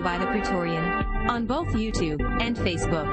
By the Praetorian on both YouTube and Facebook.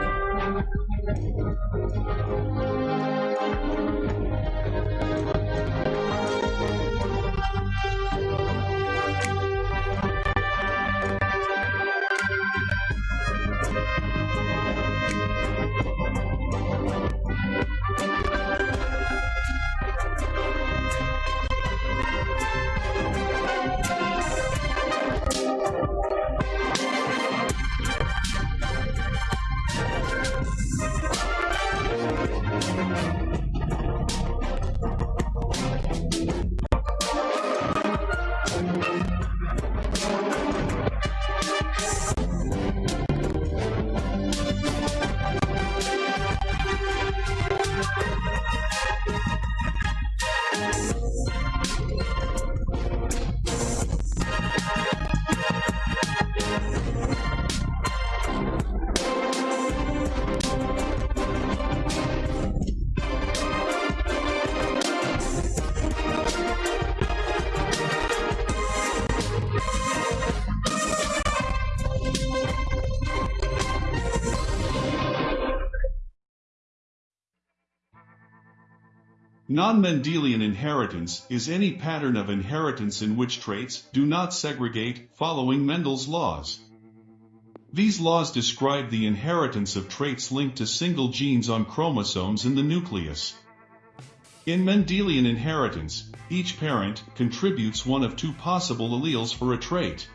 Non-Mendelian inheritance is any pattern of inheritance in which traits do not segregate following Mendel's laws. These laws describe the inheritance of traits linked to single genes on chromosomes in the nucleus. In Mendelian inheritance, each parent contributes one of two possible alleles for a trait.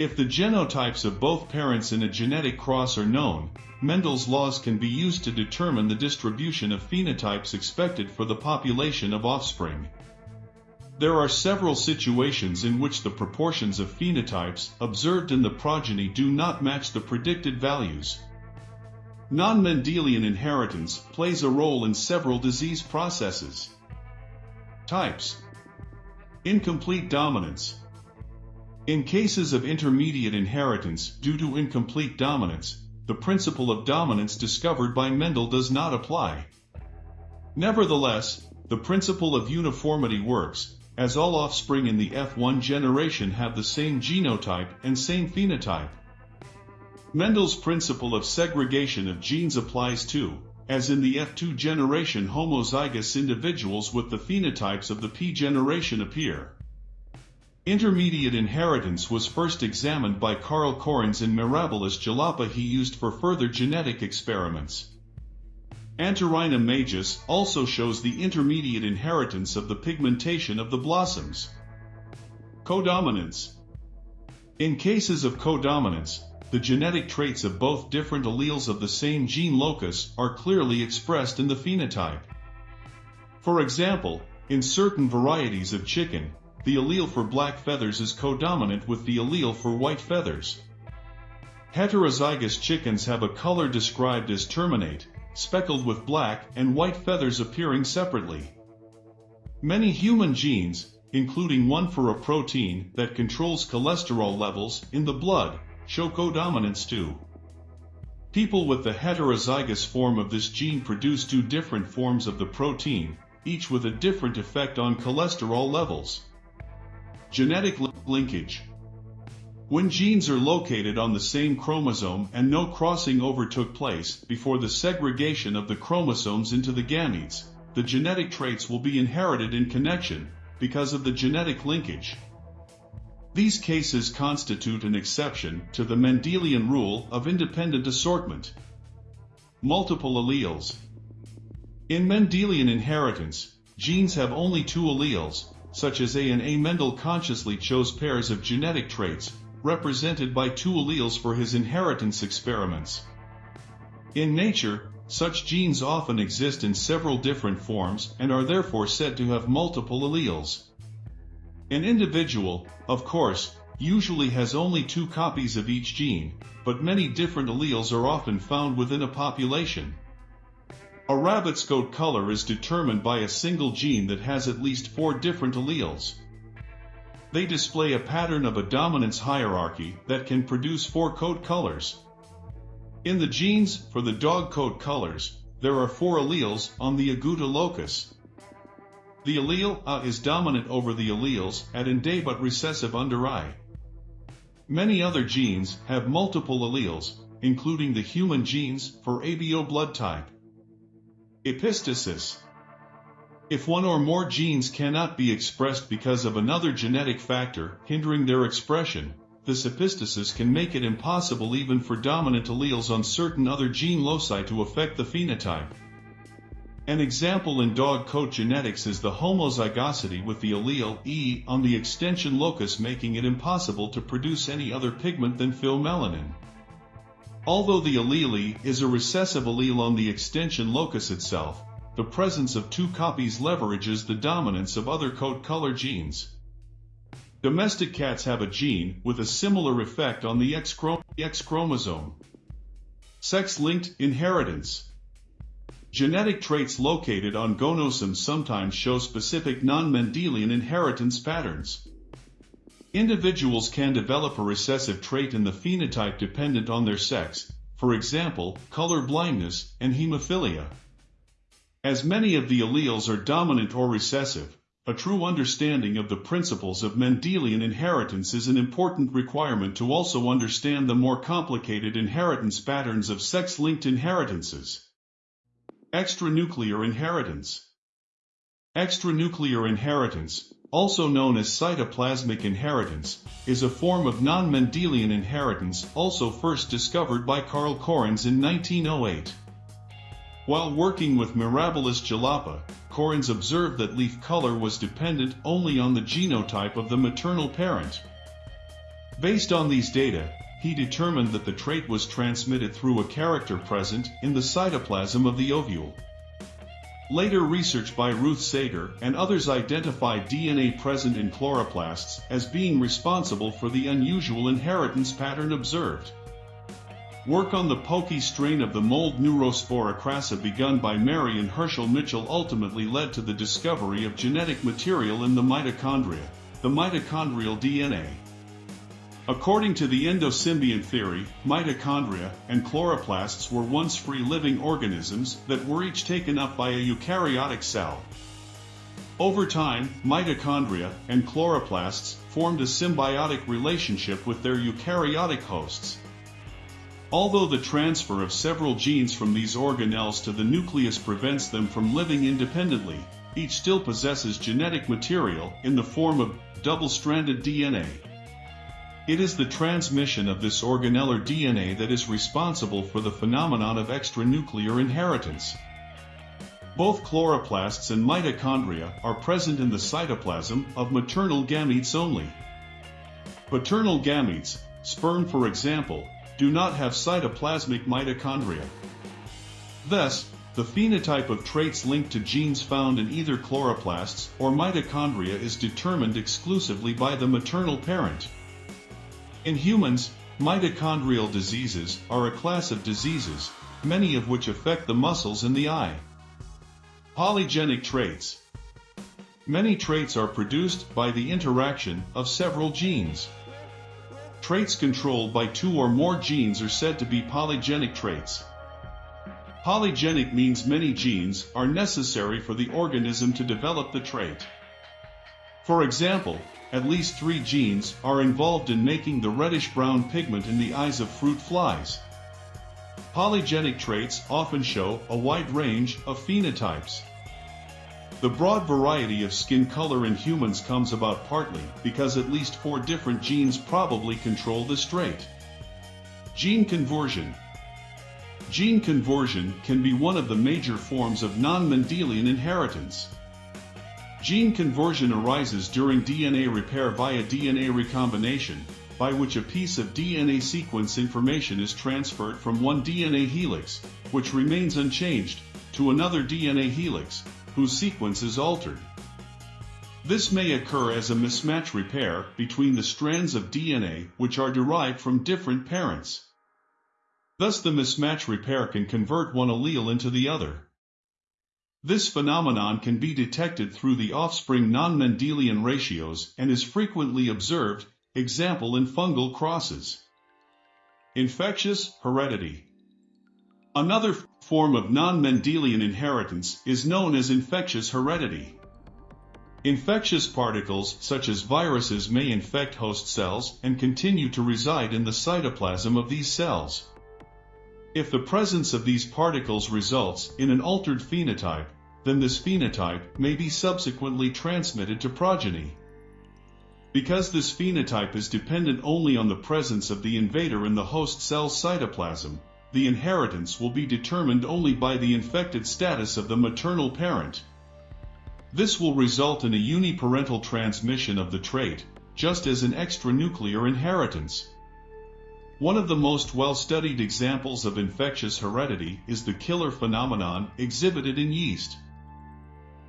If the genotypes of both parents in a genetic cross are known, Mendel's laws can be used to determine the distribution of phenotypes expected for the population of offspring. There are several situations in which the proportions of phenotypes observed in the progeny do not match the predicted values. Non-Mendelian inheritance plays a role in several disease processes. Types Incomplete dominance in cases of intermediate inheritance due to incomplete dominance, the principle of dominance discovered by Mendel does not apply. Nevertheless, the principle of uniformity works, as all offspring in the F1 generation have the same genotype and same phenotype. Mendel's principle of segregation of genes applies too, as in the F2 generation homozygous individuals with the phenotypes of the P generation appear. Intermediate inheritance was first examined by Carl Correns in Mirabilis jalapa he used for further genetic experiments. Antirrhinum majus also shows the intermediate inheritance of the pigmentation of the blossoms. Codominance In cases of codominance, the genetic traits of both different alleles of the same gene locus are clearly expressed in the phenotype. For example, in certain varieties of chicken, the allele for black feathers is codominant with the allele for white feathers. Heterozygous chickens have a color described as erminette, speckled with black and white feathers appearing separately. Many human genes, including one for a protein that controls cholesterol levels in the blood, show codominance too. People with the heterozygous form of this gene produce two different forms of the protein, each with a different effect on cholesterol levels. Genetic linkage. When genes are located on the same chromosome and no crossing over took place before the segregation of the chromosomes into the gametes, the genetic traits will be inherited in connection because of the genetic linkage. These cases constitute an exception to the Mendelian rule of independent assortment. Multiple alleles. In Mendelian inheritance, genes have only two alleles, such as A and A. Mendel consciously chose pairs of genetic traits, represented by two alleles for his inheritance experiments. In nature, such genes often exist in several different forms and are therefore said to have multiple alleles. An individual, of course, usually has only two copies of each gene, but many different alleles are often found within a population. A rabbit's coat color is determined by a single gene that has at least four different alleles. They display a pattern of a dominance hierarchy that can produce four coat colors. In the genes for the dog coat colors, there are four alleles on the agouti locus. The allele A is dominant over the alleles at and A but recessive under I. Many other genes have multiple alleles, including the human genes for ABO blood type. Epistasis If one or more genes cannot be expressed because of another genetic factor hindering their expression, this epistasis can make it impossible even for dominant alleles on certain other gene loci to affect the phenotype. An example in dog coat genetics is the homozygosity with the allele E on the extension locus making it impossible to produce any other pigment than pheomelanin. Although the allele is a recessive allele on the extension locus itself, the presence of two copies leverages the dominance of other coat color genes. Domestic cats have a gene with a similar effect on the X, X chromosome. Sex-linked inheritance. Genetic traits located on gonosomes sometimes show specific non-Mendelian inheritance patterns. Individuals can develop a recessive trait in the phenotype dependent on their sex, for example, color blindness and hemophilia. As many of the alleles are dominant or recessive, a true understanding of the principles of Mendelian inheritance is an important requirement to also understand the more complicated inheritance patterns of sex-linked inheritances. Extranuclear inheritance Extranuclear inheritance, also known as cytoplasmic inheritance, is a form of non-Mendelian inheritance also first discovered by Carl Correns in 1908. While working with Mirabilis jalapa, Correns observed that leaf color was dependent only on the genotype of the maternal parent. Based on these data, he determined that the trait was transmitted through a character present in the cytoplasm of the ovule. Later research by Ruth Sager and others identified DNA present in chloroplasts as being responsible for the unusual inheritance pattern observed. Work on the poky strain of the mold Neurospora crassa begun by Mary and Herschel Mitchell ultimately led to the discovery of genetic material in the mitochondria, the mitochondrial DNA. According to the endosymbiont theory, mitochondria and chloroplasts were once free living organisms that were each taken up by a eukaryotic cell. Over time, mitochondria and chloroplasts formed a symbiotic relationship with their eukaryotic hosts. Although the transfer of several genes from these organelles to the nucleus prevents them from living independently, each still possesses genetic material in the form of double-stranded DNA. It is the transmission of this organellar DNA that is responsible for the phenomenon of extranuclear inheritance. Both chloroplasts and mitochondria are present in the cytoplasm of maternal gametes only. Paternal gametes, sperm for example, do not have cytoplasmic mitochondria. Thus, the phenotype of traits linked to genes found in either chloroplasts or mitochondria is determined exclusively by the maternal parent. In humans, mitochondrial diseases are a class of diseases, many of which affect the muscles in the eye. Polygenic traits. Many traits are produced by the interaction of several genes. Traits controlled by two or more genes are said to be polygenic traits. Polygenic means many genes are necessary for the organism to develop the trait. For example, at least three genes are involved in making the reddish-brown pigment in the eyes of fruit flies. Polygenic traits often show a wide range of phenotypes. The broad variety of skin color in humans comes about partly because at least four different genes probably control this trait. Gene conversion. Gene conversion can be one of the major forms of non-Mendelian inheritance. Gene conversion arises during DNA repair via DNA recombination, by which a piece of DNA sequence information is transferred from one DNA helix, which remains unchanged, to another DNA helix, whose sequence is altered. This may occur as a mismatch repair between the strands of DNA which are derived from different parents. Thus the mismatch repair can convert one allele into the other. This phenomenon can be detected through the offspring non-Mendelian ratios and is frequently observed, example in fungal crosses. Infectious heredity. Another form of non-Mendelian inheritance is known as infectious heredity. Infectious particles such as viruses may infect host cells and continue to reside in the cytoplasm of these cells. If the presence of these particles results in an altered phenotype, then this phenotype may be subsequently transmitted to progeny. Because this phenotype is dependent only on the presence of the invader in the host cell's cytoplasm, the inheritance will be determined only by the infected status of the maternal parent. This will result in a uniparental transmission of the trait, just as an extranuclear inheritance. One of the most well-studied examples of infectious heredity is the killer phenomenon exhibited in yeast.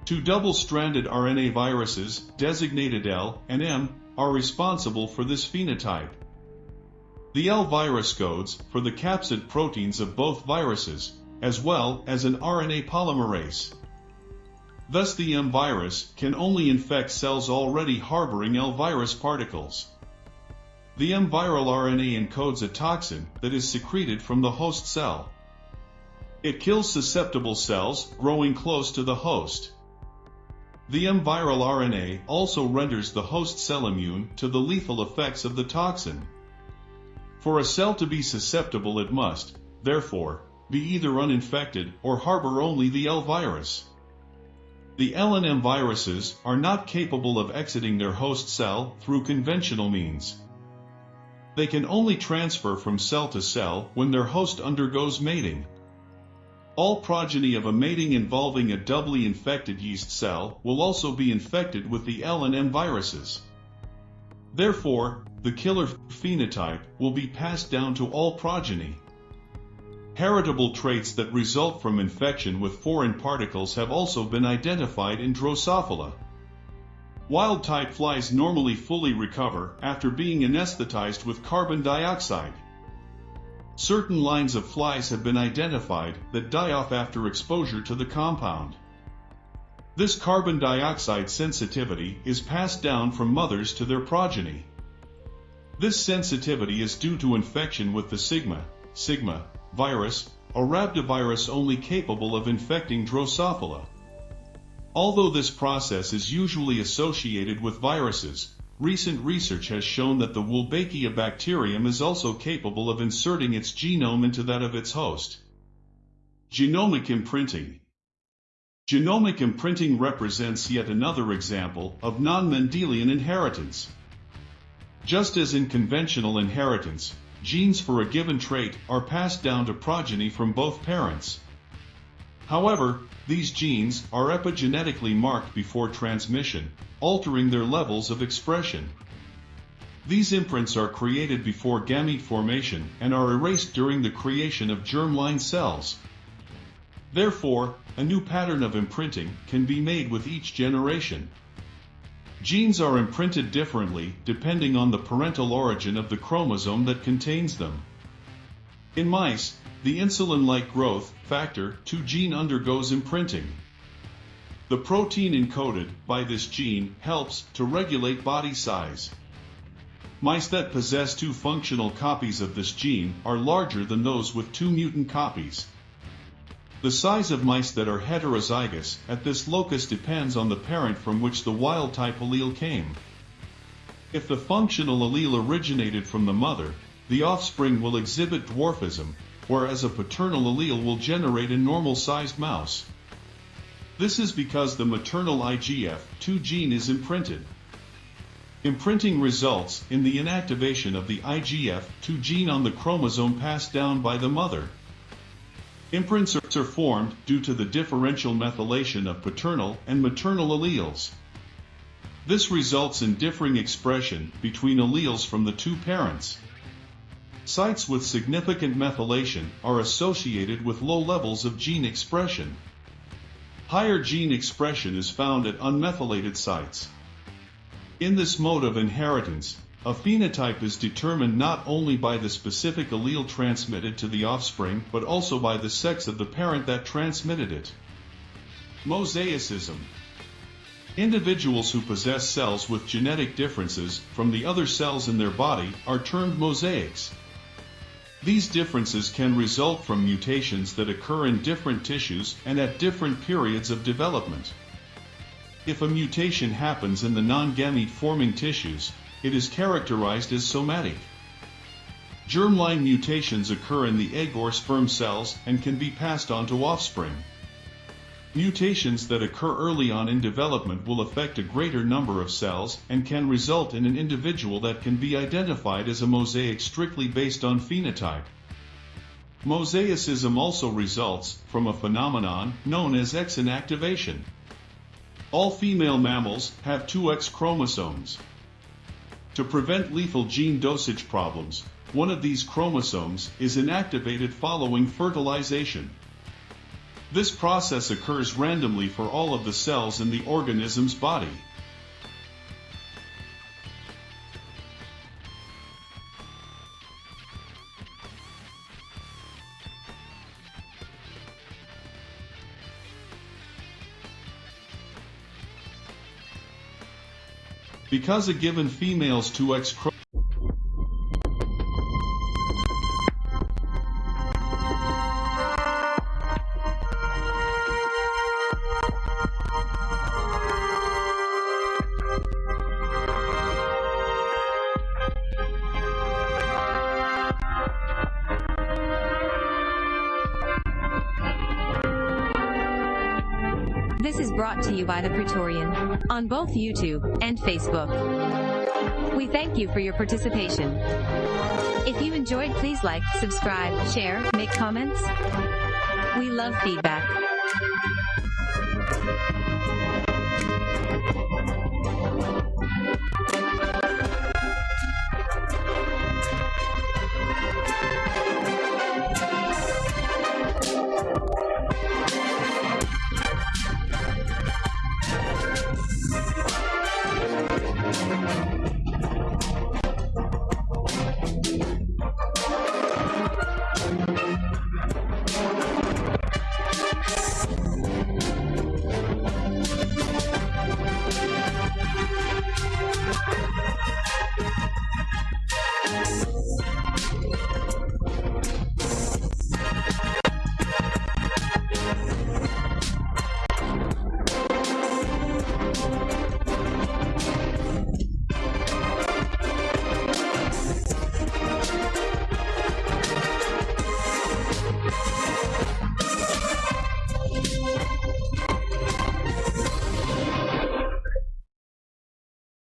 Two double-stranded RNA viruses, designated L and M, are responsible for this phenotype. The L virus codes for the capsid proteins of both viruses, as well as an RNA polymerase. Thus the M virus can only infect cells already harboring L virus particles. The M viral RNA encodes a toxin that is secreted from the host cell. It kills susceptible cells growing close to the host. The M viral RNA also renders the host cell immune to the lethal effects of the toxin. For a cell to be susceptible it must, therefore, be either uninfected or harbor only the L virus. The LNM viruses are not capable of exiting their host cell through conventional means. They can only transfer from cell to cell when their host undergoes mating. All progeny of a mating involving a doubly infected yeast cell will also be infected with the L and M viruses. Therefore, the killer phenotype will be passed down to all progeny. Heritable traits that result from infection with foreign particles have also been identified in Drosophila. Wild-type flies normally fully recover after being anesthetized with carbon dioxide. Certain lines of flies have been identified that die off after exposure to the compound. This carbon dioxide sensitivity is passed down from mothers to their progeny. This sensitivity is due to infection with the sigma, sigma, virus, a rhabdovirus only capable of infecting Drosophila. Although this process is usually associated with viruses, recent research has shown that the Wolbachia bacterium is also capable of inserting its genome into that of its host. Genomic imprinting Genomic imprinting represents yet another example of non-Mendelian inheritance. Just as in conventional inheritance, genes for a given trait are passed down to progeny from both parents. However, these genes are epigenetically marked before transmission, altering their levels of expression. These imprints are created before gamete formation and are erased during the creation of germline cells. Therefore, a new pattern of imprinting can be made with each generation. Genes are imprinted differently depending on the parental origin of the chromosome that contains them. In mice, the insulin-like growth factor 2 gene undergoes imprinting. The protein encoded by this gene helps to regulate body size. Mice that possess two functional copies of this gene are larger than those with two mutant copies. The size of mice that are heterozygous at this locus depends on the parent from which the wild-type allele came. If the functional allele originated from the mother, the offspring will exhibit dwarfism, whereas a paternal allele will generate a normal-sized mouse. This is because the maternal IGF-2 gene is imprinted. Imprinting results in the inactivation of the IGF-2 gene on the chromosome passed down by the mother. Imprints are formed due to the differential methylation of paternal and maternal alleles. This results in differing expression between alleles from the two parents. Sites with significant methylation are associated with low levels of gene expression. Higher gene expression is found at unmethylated sites. In this mode of inheritance, a phenotype is determined not only by the specific allele transmitted to the offspring but also by the sex of the parent that transmitted it. Mosaicism Individuals who possess cells with genetic differences from the other cells in their body are termed mosaics. These differences can result from mutations that occur in different tissues and at different periods of development. If a mutation happens in the non-gamete-forming tissues, it is characterized as somatic. Germline mutations occur in the egg or sperm cells and can be passed on to offspring. Mutations that occur early on in development will affect a greater number of cells and can result in an individual that can be identified as a mosaic strictly based on phenotype. Mosaicism also results from a phenomenon known as X inactivation. All female mammals have two X chromosomes. To prevent lethal gene dosage problems, one of these chromosomes is inactivated following fertilization. This process occurs randomly for all of the cells in the organism's body. Because a given female's 2X chromosome brought to you by The Praetorian on both YouTube and Facebook. We thank you for your participation. If you enjoyed, please like, subscribe, share, make comments. We love feedback.